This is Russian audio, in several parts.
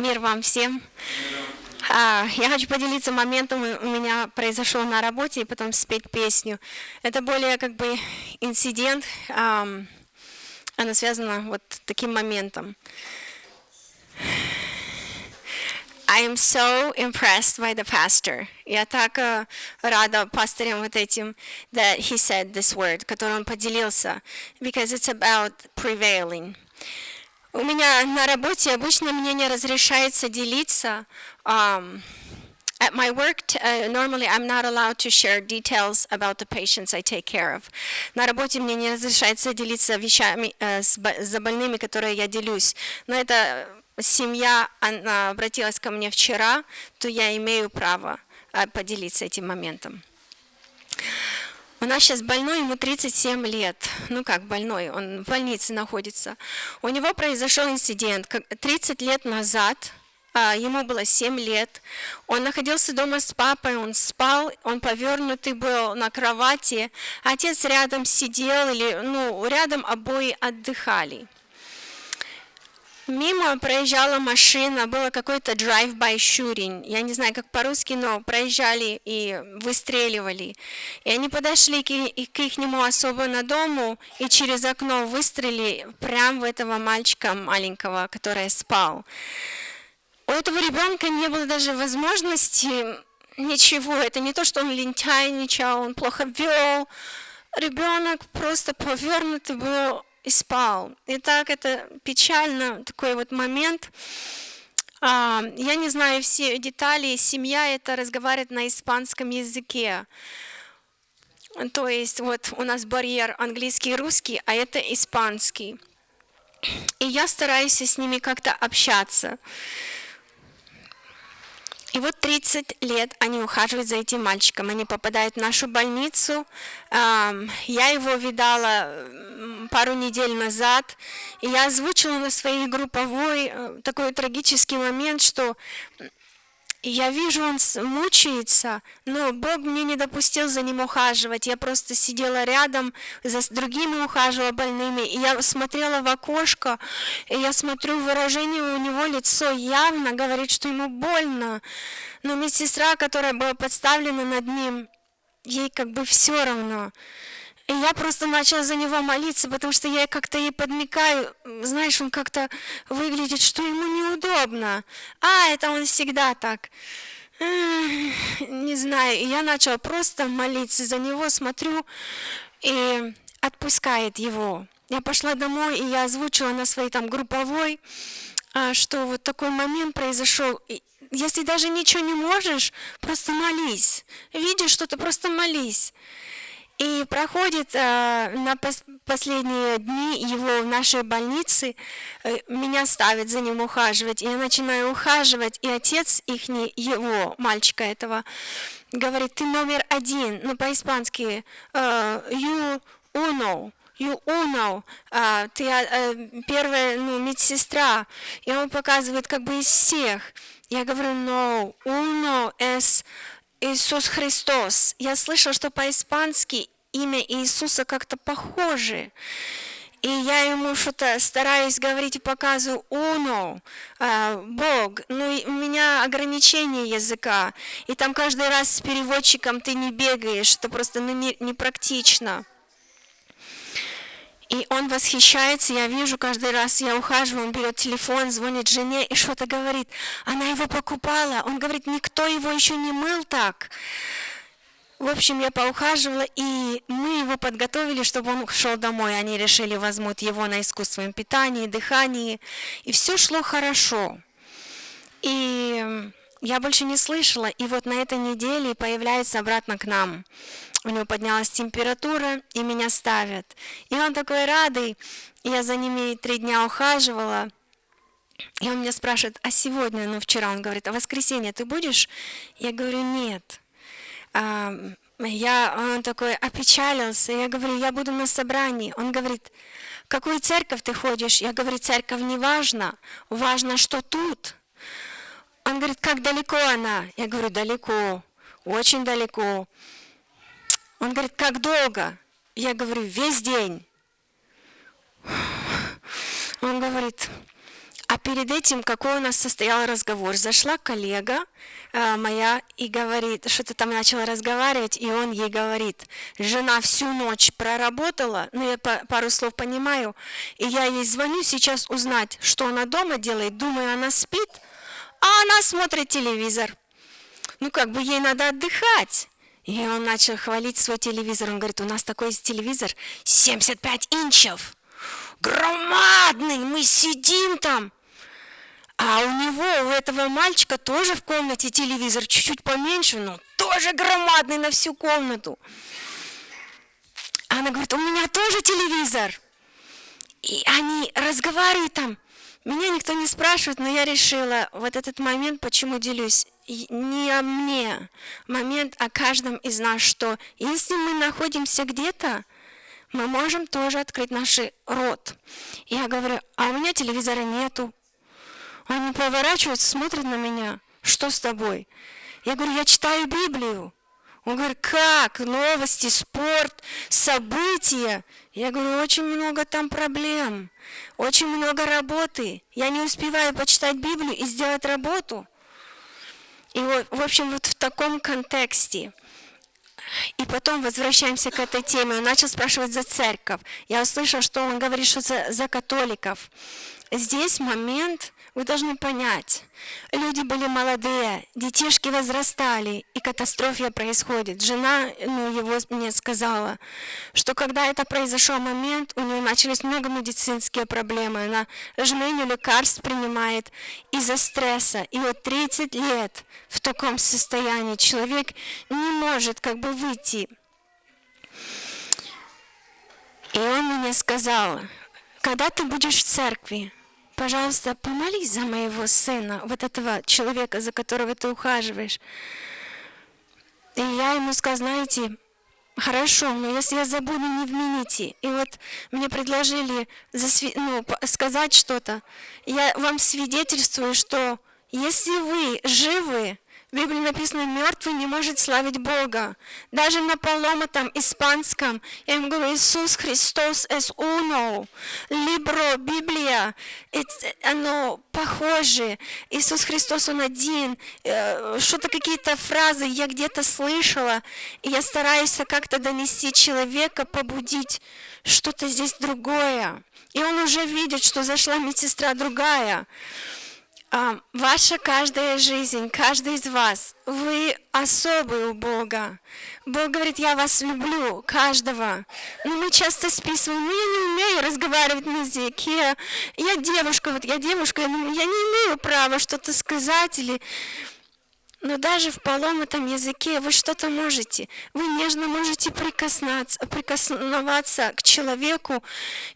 Мир вам всем. А, я хочу поделиться моментом, у меня произошел на работе, и потом спеть песню. Это более как бы инцидент, она связана вот таким моментом. I am so impressed by the pastor. Я так uh, рада пастырем вот этим, that he said this word, который он поделился, because it's about prevailing. У меня на работе обычно мне не разрешается делиться. Um, at my work, uh, normally I'm not allowed to share details about the patients I take care of. На работе мне не разрешается делиться вещами uh, с, с больными, которые я делюсь. Но это семья она обратилась ко мне вчера, то я имею право uh, поделиться этим моментом. У нас сейчас больной, ему 37 лет. Ну как больной, он в больнице находится. У него произошел инцидент. 30 лет назад, а, ему было 7 лет, он находился дома с папой, он спал, он повернутый был на кровати, отец рядом сидел, или, ну, рядом обои отдыхали. Мимо проезжала машина, было какой-то drive-by shooting. Я не знаю, как по-русски, но проезжали и выстреливали. И они подошли к, их нему особо на дому и через окно выстрелили прямо в этого мальчика маленького, который спал. У этого ребенка не было даже возможности ничего. Это не то, что он лентяйничал, он плохо вел. Ребенок просто повернутый был и спал. И так это печально, такой вот момент. А, я не знаю все детали, семья это разговаривает на испанском языке. То есть вот у нас барьер английский и русский, а это испанский. И я стараюсь с ними как-то общаться. И вот 30 лет они ухаживают за этим мальчиком. Они попадают в нашу больницу. Я его видала пару недель назад. И я озвучила на своей групповой э, такой трагический момент, что я вижу, он мучается, но Бог мне не допустил за ним ухаживать. Я просто сидела рядом, за другими ухаживала больными, и я смотрела в окошко, и я смотрю, выражение у него лицо явно говорит, что ему больно. Но медсестра, которая была подставлена над ним, ей как бы все равно. И я просто начала за него молиться, потому что я как-то ей подмекаю, знаешь, он как-то выглядит, что ему неудобно. А, это он всегда так. Не знаю, и я начала просто молиться за него, смотрю, и отпускает его. Я пошла домой, и я озвучила на своей там групповой, а, что вот такой момент произошел. Если даже ничего не можешь, просто молись. Видишь что-то, просто молись. И проходит э, на пос последние дни его в нашей больнице, э, меня ставят за ним ухаживать, и я начинаю ухаживать, и отец их, его, мальчика этого, говорит, ты номер один, ну по-испански, э, you uno, you uno, э, ты э, первая ну, медсестра, и он показывает как бы из всех. Я говорю, no, uno es Иисус Христос. Я слышал, что по-испански имя Иисуса как-то похоже. И я ему что-то стараюсь говорить и показываю «Уно», а, «Бог». Ну, у меня ограничение языка. И там каждый раз с переводчиком ты не бегаешь. Это просто ну, непрактично. Не и он восхищается, я вижу каждый раз, я ухаживаю, он берет телефон, звонит жене и что-то говорит. Она его покупала. Он говорит, никто его еще не мыл так. В общем, я поухаживала, и мы его подготовили, чтобы он шел домой. Они решили, возьмут его на искусственном питании, дыхании. И все шло хорошо. И я больше не слышала. И вот на этой неделе появляется обратно к нам у него поднялась температура, и меня ставят. И он такой радый. Я за ними три дня ухаживала. И он меня спрашивает, а сегодня, ну вчера, он говорит, а воскресенье ты будешь? Я говорю, нет. А, я, он такой опечалился. Я говорю, я буду на собрании. Он говорит, какую церковь ты ходишь? Я говорю, церковь не важно, важно, что тут. Он говорит, как далеко она? Я говорю, далеко, очень далеко. Он говорит, как долго? Я говорю, весь день. Он говорит, А перед этим какой у нас состоял разговор? Зашла коллега э, моя и говорит, что-то там начала разговаривать, и он ей говорит, жена всю ночь проработала, ну я пару слов понимаю, и я ей звоню сейчас узнать, что она дома делает, думаю, она спит, а она смотрит телевизор. Ну как бы ей надо отдыхать. И он начал хвалить свой телевизор. Он говорит, у нас такой телевизор 75 инчев. Громадный, мы сидим там. А у него, у этого мальчика тоже в комнате телевизор чуть-чуть поменьше, но тоже громадный на всю комнату. Она говорит, у меня тоже телевизор. И они разговаривают там. Меня никто не спрашивает, но я решила вот этот момент, почему делюсь, не о мне, момент о каждом из нас, что если мы находимся где-то, мы можем тоже открыть наш рот. Я говорю, а у меня телевизора нету, они поворачиваются, смотрят на меня. Что с тобой? Я говорю, я читаю Библию. Он говорит, как? Новости, спорт, события. Я говорю, очень много там проблем, очень много работы. Я не успеваю почитать Библию и сделать работу. И вот, в общем, вот в таком контексте. И потом возвращаемся к этой теме. Он начал спрашивать за церковь. Я услышала, что он говорит, что за, за католиков. Здесь момент, вы должны понять, люди были молодые, детишки возрастали, и катастрофа происходит. Жена ну, его мне сказала, что когда это произошел момент, у нее начались много медицинские проблемы. Она жменю лекарств принимает из-за стресса. И вот 30 лет в таком состоянии человек не может как бы выйти. И он мне сказал, когда ты будешь в церкви, пожалуйста, помолись за моего сына, вот этого человека, за которого ты ухаживаешь. И я ему сказала, знаете, хорошо, но если я забуду, не вмените. И вот мне предложили засви... ну, сказать что-то. Я вам свидетельствую, что если вы живы, в Библии написано, мертвый не может славить Бога. Даже на поломатом испанском я им говорю, Иисус Христос es uno. Libro, Библия, оно похоже. Иисус Христос, Он один. Э, что-то, какие-то фразы я где-то слышала, и я стараюсь как-то донести человека, побудить что-то здесь другое. И он уже видит, что зашла медсестра другая. А, ваша каждая жизнь, каждый из вас, вы особый у Бога. Бог говорит, я вас люблю, каждого. Но мы часто списываем, ну я не умею разговаривать на языке, я девушка, вот я девушка, я не имею права что-то сказать или... Но даже в поломатом языке вы что-то можете. Вы нежно можете прикоснаться, прикосноваться к человеку,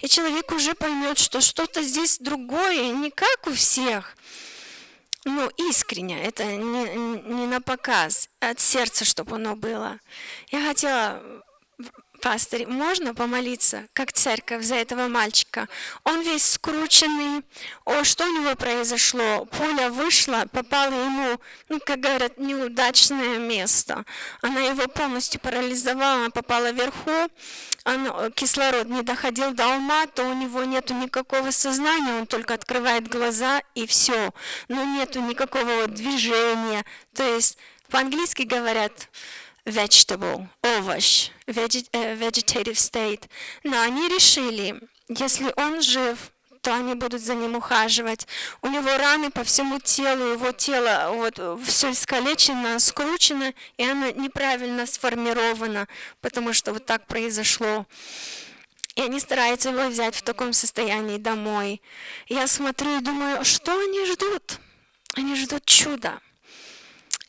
и человек уже поймет, что что-то здесь другое, не как у всех ну, искренне, это не, не на показ, от сердца, чтобы оно было. Я хотела пастырь, можно помолиться, как церковь, за этого мальчика? Он весь скрученный. О, что у него произошло? Пуля вышла, попала ему, ну, как говорят, неудачное место. Она его полностью парализовала, она попала вверху, он, кислород не доходил до ума, то у него нету никакого сознания, он только открывает глаза и все. Но нету никакого движения. То есть по-английски говорят vegetable, овощ, э, vegetative state. Но они решили, если он жив, то они будут за ним ухаживать. У него раны по всему телу, его тело вот все искалечено, скручено, и оно неправильно сформировано, потому что вот так произошло. И они стараются его взять в таком состоянии домой. Я смотрю и думаю, что они ждут? Они ждут чуда.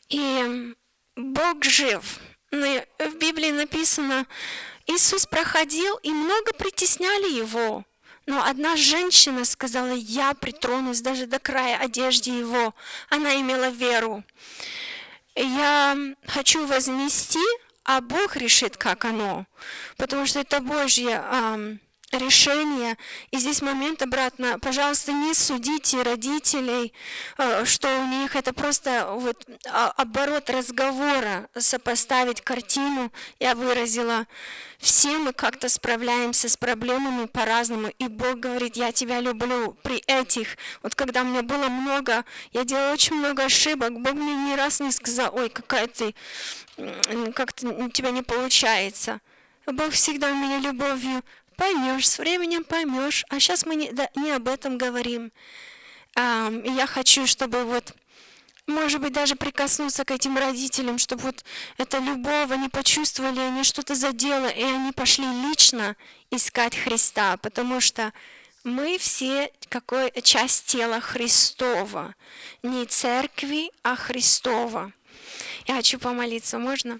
И Бог жив. В Библии написано, Иисус проходил, и много притесняли Его. Но одна женщина сказала, я притронусь даже до края одежды Его. Она имела веру. Я хочу вознести, а Бог решит, как оно. Потому что это Божье решение. И здесь момент обратно. Пожалуйста, не судите родителей, э, что у них это просто вот а, оборот разговора, сопоставить картину. Я выразила. Все мы как-то справляемся с проблемами по-разному. И Бог говорит, я тебя люблю при этих. Вот когда у меня было много, я делала очень много ошибок. Бог мне ни раз не сказал, ой, какая ты, как-то у тебя не получается. Бог всегда меня любовью поймешь, с временем поймешь. А сейчас мы не, да, не об этом говорим. А, я хочу, чтобы вот, может быть, даже прикоснуться к этим родителям, чтобы вот это любовь, они почувствовали, они что-то задело, и они пошли лично искать Христа, потому что мы все какой часть тела Христова, не церкви, а Христова. Я хочу помолиться, можно?